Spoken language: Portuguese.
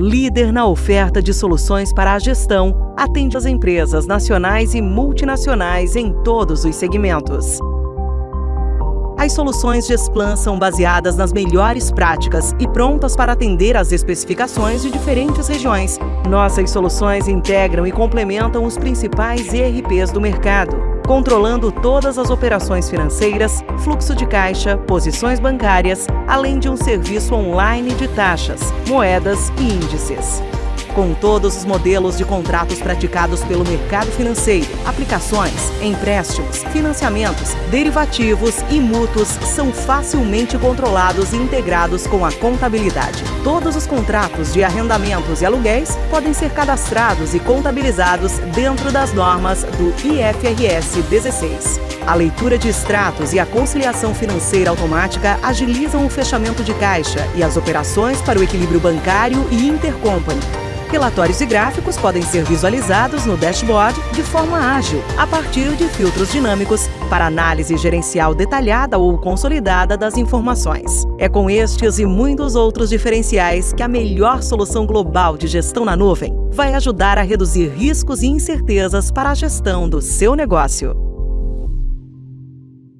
líder na oferta de soluções para a gestão, atende as empresas nacionais e multinacionais em todos os segmentos. As soluções Gesplan são baseadas nas melhores práticas e prontas para atender às especificações de diferentes regiões. Nossas soluções integram e complementam os principais ERPs do mercado, controlando todas as operações financeiras, fluxo de caixa, posições bancárias, além de um serviço online de taxas, moedas e índices com todos os modelos de contratos praticados pelo mercado financeiro, aplicações, empréstimos, financiamentos, derivativos e mútuos são facilmente controlados e integrados com a contabilidade. Todos os contratos de arrendamentos e aluguéis podem ser cadastrados e contabilizados dentro das normas do IFRS 16. A leitura de extratos e a conciliação financeira automática agilizam o fechamento de caixa e as operações para o equilíbrio bancário e intercompany Relatórios e gráficos podem ser visualizados no dashboard de forma ágil, a partir de filtros dinâmicos para análise gerencial detalhada ou consolidada das informações. É com estes e muitos outros diferenciais que a melhor solução global de gestão na nuvem vai ajudar a reduzir riscos e incertezas para a gestão do seu negócio.